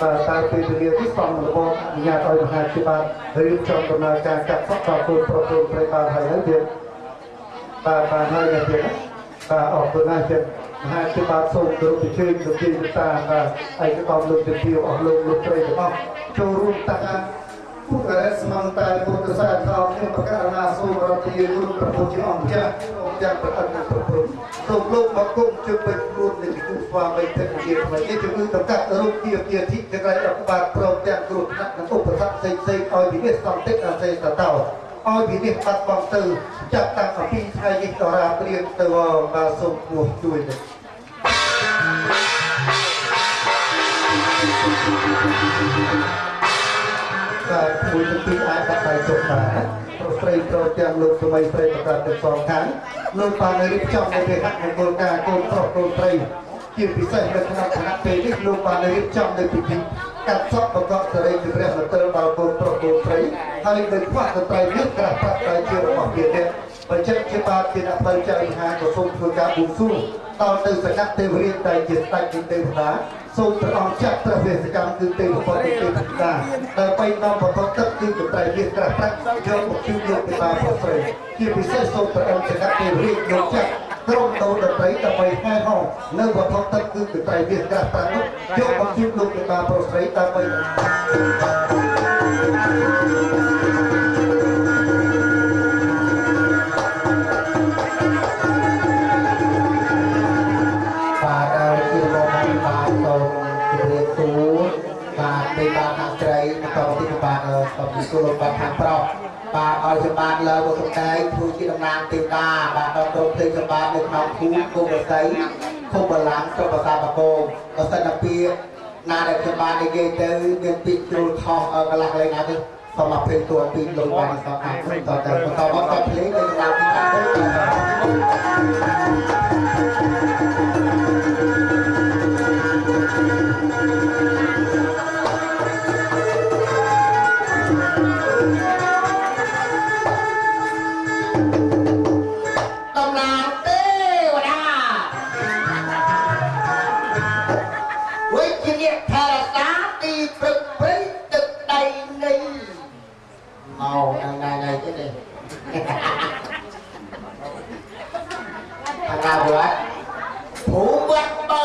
ពេលវេលានេះសំរបបអនុញ្ញាតឲ្យមហាភិបាលរៀបចំដំណើរការកាត់សក់ដល់គោលប្រពៃប្រៃបានហើយហើយទៀតបាទបានហើយណាទៀតបាទអរគុណណាស់ទៀតមហាភិបាលសូមគោរពអញ្ជើញលោកទីតាបាទឯកឧត្តមលោកជំទាវអស់លោកលោកស្រីទាំងអស់ចូលរួមតាក់ពុទ្ធរស្មងតែពុទ្ធសាសនាខ្ញុំប្រកាសណាសូមរដ្ឋាភិបាលប្រពុជាអង្គចាស់ អង្គចាស់ប្រអិនប្រពុសូមលោកមកគុំជើងពេញខ្លួននៃគូស្វាមីភេទជាថ្មីនេះជំងឺតម្កាត់រោគជាជាធិចក្រៃរដ្ឋបាលព្រមទាំងគ្រោះថ្នាក់និងឧបសគ្គផ្សេងផ្សេងឲ្យវិនិច្ឆ័យសន្តិអាសេសតោឲ្យវិនិច្ឆ័យបាត់បង់ទៅចាប់តាំងពីថ្ងៃនេះតរាព្រៀងទៅបាទសូមគោះជួយទៅ បាទមួយទាំងពីរអាចដាក់ដៃចុះបានប្រុសស្រីប្រុសទាំងលោកសម័យស្រីប្រកាសទាំងសងខាងលោកបានរៀបចំនៅពេលហាក់មង្គលការកូនប្រុសកូនស្រីជាពិសេសនៅក្នុងគណៈពេលនេះលោកបានរៀបចំនៅពិធីកាត់សក់បកកសេរីជាព្រះមន្ត្រីដល់កូនប្រុសកូនស្រីហើយនៅខ្វះតន្ត្រីនេះក្រាស់ប្រាក់តែជារបស់ទៀតទេបញ្ជាក់ជាបាទជាអ្នកបើចៅមហាក៏សូមធ្វើការបួងសួងដល់ទៅសកៈទេវរាជដែលជាស្ដេចនៃទេវតា សូមព្រះអង្គចាត់ព្រះវេសកម្មគឺទេវបុត្រទេវតាដើម្បីនាំបទទឹកគឺកត្រៃវាក្រាស់ប្រាក់យកមកជួយលោកទេវតាប្រស្រីជាពិសេសសូមព្រះអង្គសកៈទេវរាជយកចាត់ក្រុមដូនតន្ត្រីដើម្បីហែហោនៅវត្ថុទឹកគឺកត្រៃវាក្រាស់ប្រាក់នោះយកមកជួយលោកទេវតាប្រស្រីដើម្បី បាទដល់ក្រុមភ្លេងសម្បត្តិនៅក្នុងភូមិគុំរស័យឃុំបលាំងស្រុកប្រាសាទបកងបើសិនតែពីណាដែលខ្ញុំបាននិយាយទៅមានពីជ្រុលខុសកន្លះលេងណាទៅសូមអភ័យទោសពីលោកបានសង្ឃាតតទៅបន្តមកតភ្លេងនៅក្នុងទីខាងទៅ កាវត្តភូមិវត្តបោ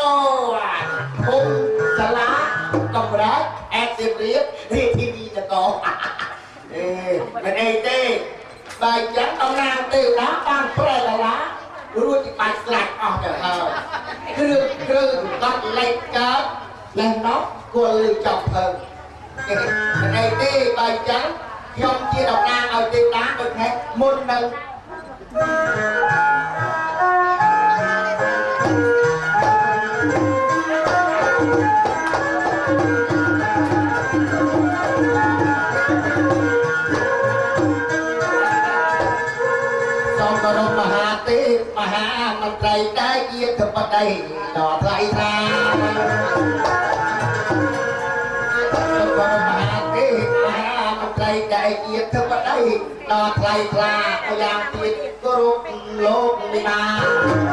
ភូមិសាលាកំរើកអេតរៀបរៀបរាជធានីនគរអេមិនអីទេបើអញ្ចឹងតំណាងទេវតាបានប្រែកាឡារួចបាច់ស្លាច់អស់ទៅហើយគ្រឿងគ្រឿងកាត់លេខកើតលេះនោះគួរលើចប់ទៅមិនអីទេបើអញ្ចឹងខ្ញុំជាតំណាងឲ្យទេវតាដូចនេះមុននឹង ជាធិបតីដល់ថ្លៃថ្លាសូមគោរពមហាទេពមហាមន្ត្រីដែលជាធិបតីដល់ថ្លៃថ្លាម្យ៉ាងទៀតគោរពលោកវិមាហើ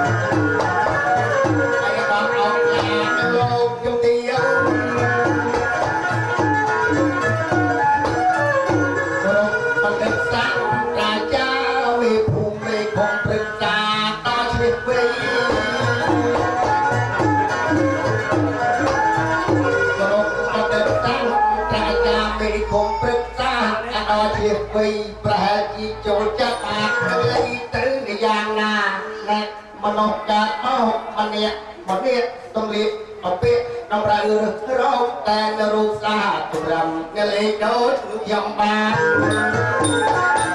មនុស្សកើតមកម្នាក់ម្នាក់ទំលៀកអពាកតម្រូវរោគតែនៅរូបសាចម្រាំកលេចដូចយ៉ាងបាន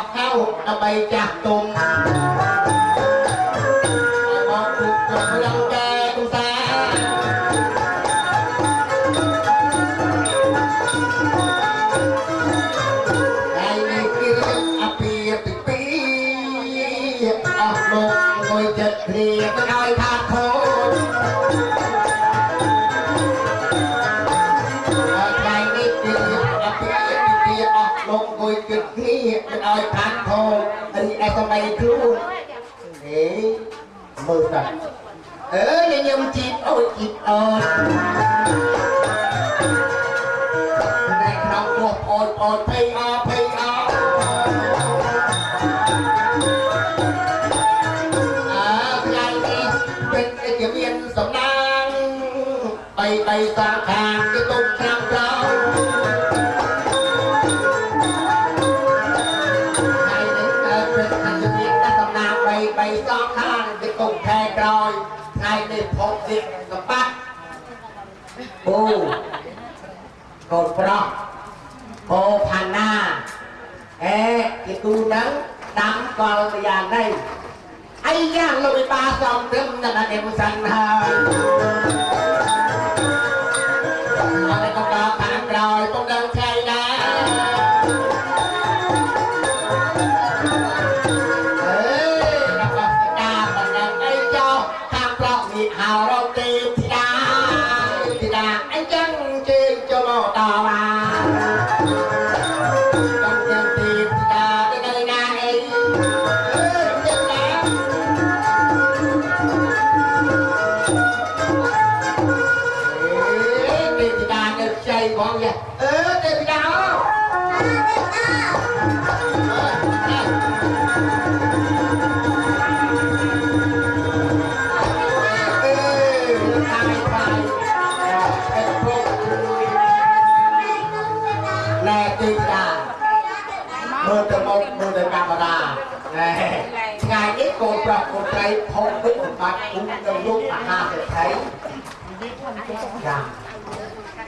បាបដោះកៅដើម្បីចាស់ទុំមក ហើយឯសម័យខ្លួនហេមើលតាអើញញឹមជីបអូយជីបអូយតែក្នុងពោះអូយអូយភ័យអភ័យអ បីបីសងខាងគេទុំខែក្រោយថ្ងៃនេះភពទៀតសម្បត្តិអូកូនប្រុសโอផាណាអេគេទូនឹងដាំកលម្យ៉ាងនេះអីយ៉ាងលោកវិបាសំព្រឹមនៅដល់នេះមិនសិនហើយអត់ក៏ដល់ខាងក្រោយពុំដឹង ងប្រុសនេះ វិបត្តិគុំនៅលោកមហាសេដ្ឋីចា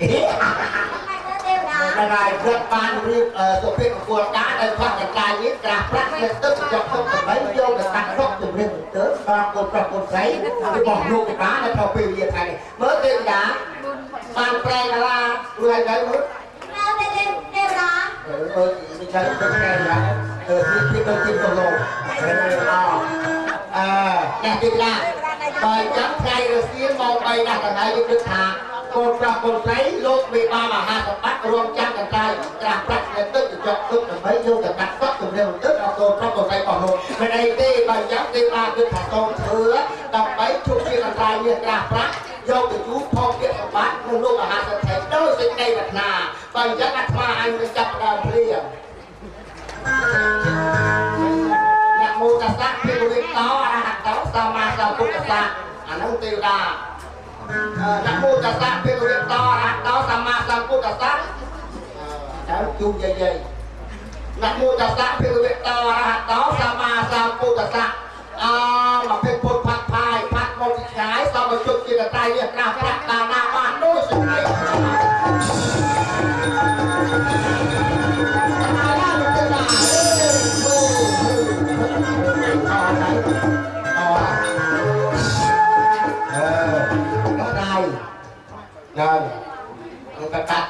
អេដល់ហើយព្រឹកបានរៀបសុភិកគួរការនៅផ្ទះកកាយនេះក្រាស់ប្រាក់លើទឹកយកទុកដើម្បីយកទៅកាត់ទុកជំរិញទៅដល់កូនប្រុសកូនស្រីរបស់លោកកកានៅក្នុងពេលវេលាថ្ងៃនេះមើលទេវតាបានប្រែកាឡារួចហើយមើល ừ tôi đi chơi tôi nghe là ừ thì thì tôi tìm đồng hồ à nè tìm ra bài chấm ngay rồi xuyên một bài đặt ở đây được thả cô trọc cô giấy lúc bị ba mà hai tập bắt rôm chăn cần trai ra bắt là tức được chọn tức là mấy vô được đặt tóc cùng đều tức là cô trọc cô giấy bỏ hồn bên đây đi bài chấm đi ba được thả tôn thừa đọc mấy chục chiếc cần trai như ra bắt vô từ chú phong kiện bắt nhưng lúc mà hai tập thấy ដូចសេចក្តីប្រាថ្នាបើអញ្ចឹងអាត្មាអញនឹងចាប់ដើមព្រាមអ្នកមោតសៈភិរិតោអរហតោ សម្មាសម្ពុទ្ធសៈអានោះទេវតាអ្នកមោតសៈភិរិតោអរហតោសម្មាសម្ពុទ្ធសៈទៅជួបយាយយាយអ្នកមោតសៈភិរិតោអរហតោសម្មាសម្ពុទ្ធសៈអមកពេលពុទ្ធផាត់ផាយផាត់មកពីឆ្ងាយសមជុតជាតៃនេះក្រាស់ប្រាក់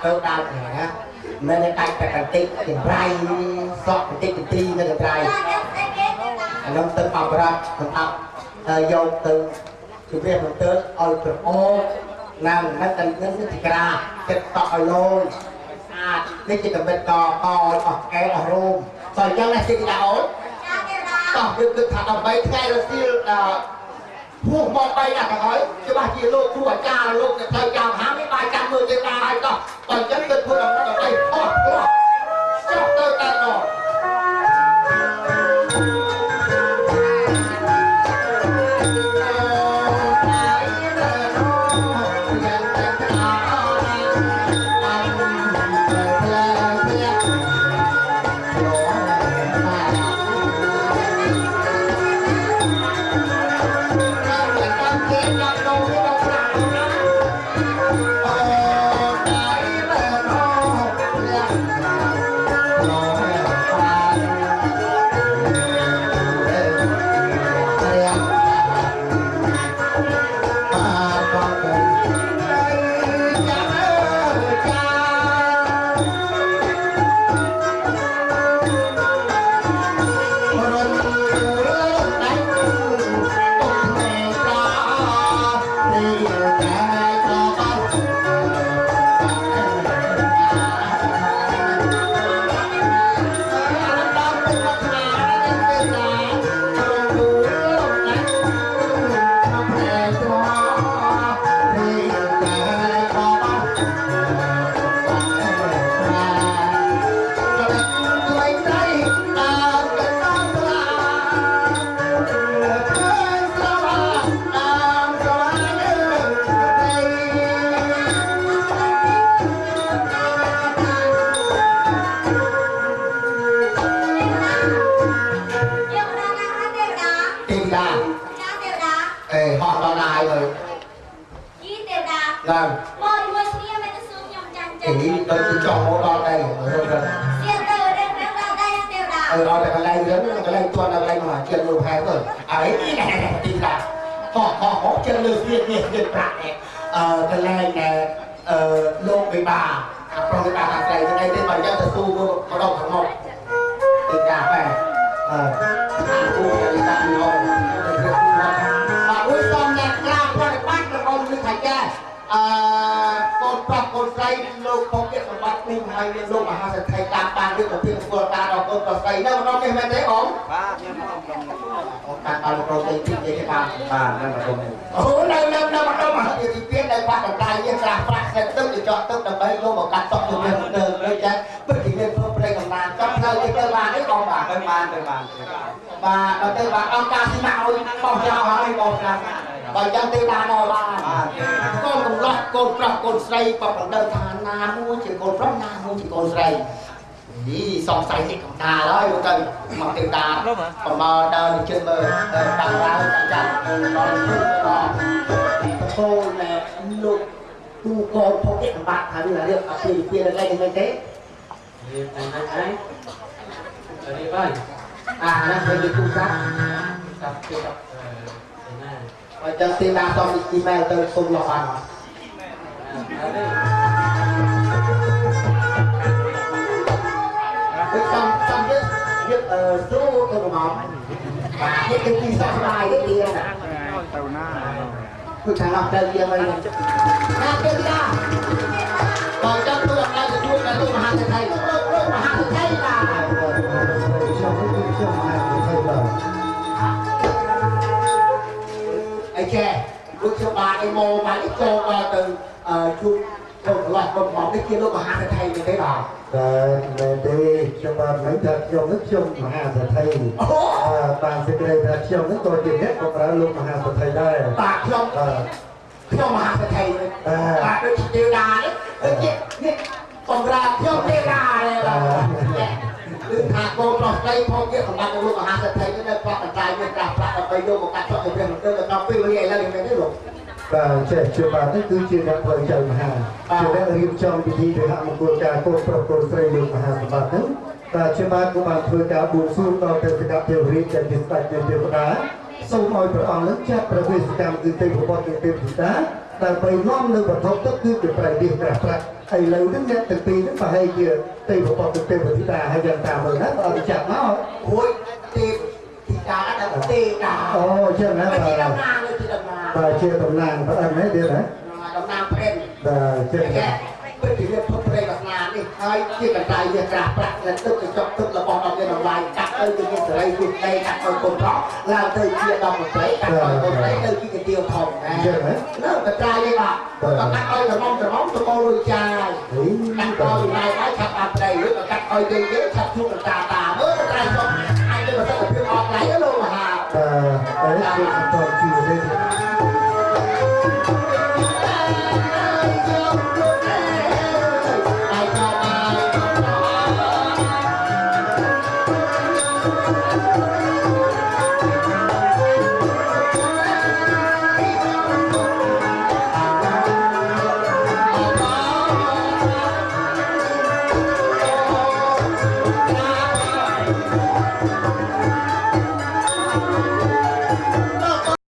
người ta cắt đâu đau nè nên nó cắt cái cái tích cái rai sọt cái tích cái ti nó cái rai nó tự học ra tự học vô từ từ việc mình tới ôi từ ô nàng nó cần nó nó chỉ ra cái tọt lôi à cái chỉ cần bên cò cò ở cái ở room rồi cho là xin đã ổn តោះយើងគិតថាដើម្បីថ្ងៃរសៀលដល់ ភួសមកបីណាស់ទៅហើយច្បាស់ជាលោកគ្រូអាចារ្យលោកទៅត្រូវចាំហាមិនបាយចាំមើលទេតាហើយតោះបើអញ្ចឹងគិតធ្វើដើម្បីដើម្បីអស់ព្រោះចុះ ហ្នឹងកន្លែងទាន់ដល់កន្លែងមហាជនលោកហែទៅអីទីដាហោះហោះហោះជិលលើស្ទៀតនេះស្ទៀតប្រាក់នេះអឺកន្លែងដែលអឺលោកវិបាអាប្រុសវិបាអាស្រ័យទៅអីទេបើយ៉ាងទៅស៊ូទៅម្ដងខាងមុខទីដាបែអឺអាគូកលិតាញោមបាទអ៊ុយសំអ្នកក្រាបគាត់បាច់របស់លឺថាចាអឺកូន ប្រុសកូនស្រីលោកពកសម្បត្តិនេះហើយមានលោកមហាសេដ្ឋីតាមបានឬក៏ពីពលការដល់កូនប្រុសស្រីនៅម្ដងនេះមែនទេអ៊ំបាទខ្ញុំអត់ដឹងអូការដល់ប្រទេសទីនេះបានបាទនឹងអត់ដឹងអូនៅនៅនៅម្ដងមហាវិទ្យាល័យនៅបាត់ដង្កាយនេះក្រាស់ប្រាក់សេតទឹកទៅចោះទឹកដើម្បីយកមកកាត់តក់ជំនឿទៅដូចចាពិតជាមានធ្វើប្រេងកំណានចង់ផ្លូវទៅទៅបាននេះអ៊ំបាទទៅបានទៅបានទៅបានបាទដល់ទៅបាទអង្គការស៊ីម៉ាឲ្យបោះចោលហើយបោះណាស់បើ ចឹងទេបានដល់បានបាទកូនកំឡោះកូនប្រុសកូនស្រីក៏មិនដឹងថាណាមួយជាកូនប្រុសណាមួយជាកូនស្រីនេះសង្ស័យនេះកំដាលហើយមកទៅមកទេវតាប្រមើដើរទៅជិតមើលតាំងឡើងចាំចាំដល់ទៅដល់ឈោណែលោកទូកូនភពនេះបាត់ហើយរៀបអភិវិទ្យាល័យនេះមែនទេរៀបតែណាឯងរៀបហើយអាហ្នឹងគេនិយាយទូរស័ព្ទចាប់ពីអឺណា បើចឹងទេវតាសុំអ៊ីមែលទៅសុំលោកបានអត់អត់ទេដូចសំសំយើងយើងអឺស៊ូទៅមកបាទនេះគឺទីសោះស្ដាយនេះទៀតណាទៅណាគឺខាងអស់ទៅយើងហើយណាទេវតាបើចាំទូអំណាចទទួលដល់លោកមហាសេដ្ឋី អីចេះលោកខ្ញុំបានអីមកបានចូលដល់ទៅអឺជួបកូនឡោះកូនមកនេះជាលោកមហាសេដ្ឋីនេះទេបាទតែមែនទេខ្ញុំបានមិនថាខ្ញុំនឹងខ្ញុំមហាសេដ្ឋីអូអឺបានសេចក្តីថាខ្ញុំនឹងក៏ជាអ្នកបម្រើលោកមហាសេដ្ឋីដែរបាទខ្ញុំអឺខ្ញុំមហាសេដ្ឋីនេះបាទដូចជាទេវតានេះដូចជានេះបំរើខ្ញុំទេវតាទេបាទ គឺថាកូនប្រុសស្រីផងជាសម្បត្តិលោកមហាសេដ្ឋីនេះនៅប្រកបតាយមានប្រាស់ប្រាក់ដើម្បីយកមកកាត់ចុះទៅព្រះមន្ទិលដល់ពេលវេលាឥឡូវនេះមែនទេលោកបាទចេះជាបាទនេះគឺជាអ្នកផ្លូវចៅមហាជាអ្នករៀបចំពិធីព្រះមង្គលការកូនប្រុសកូនស្រីលោកមហាសម្បត្តិហ្នឹងបាទជាបាទក៏បានធ្វើការបួងសួងដល់ទេវតាទេវរាជដែលជាស្ដេចនៃទេវតាសូមឲ្យព្រះអង្គនឹងចាត់ប្រវេសកម្មគឺទេវបុត្រនិងទេវតាដើម្បីនាំនៅវត្ថុទឹកគឺជាប្រៃនេះក្រាស់ប្រាក់ឥឡូវហ្នឹងអ្នកទាំងពីរហ្នឹងប្រហែលជា ទេវបុត្រនិងទេវតាហើយយ៉ាងតាមមើលណាក៏អត់ចាប់មកហួយទេពធីតាដល់ទេវតាអូចឹងណាហើយបាទជាតំណាងលើជាតំណាងបាទជាតំណាងប្រអិនហ្នឹងទៀតណាតំណាងព្រេនបាទចឹងតែពិតជាវាពុទ្ធព្រេនតំណាងនេះ ហើយជាកន្លែងវាក្រាស់ប្រាក់នឹងទឹកកញ្ចក់ទឹករបស់ដល់វាតម្លៃកាត់ទៅជាសេរីជាដីកាត់ទៅគុំផងឡើងទៅជាដល់មន្ត្រីកាត់ទៅមន្ត្រីទៅជាកាទៀវធំណាលើកន្លែងនេះបាទកាត់ឲ្យក្រុមក្រុមទៅកោរួចចាយកាត់ឲ្យឡាយហើយឆាប់អាប់ដីឬក៏កាត់ឲ្យយើងយើងឆាប់ជួបកន្តាតាមើលត្រៃសុំអាចទៅប្រសិទ្ធភាពអត់ឡៃលោកមហាបាទតែគឺបន្តជាទេ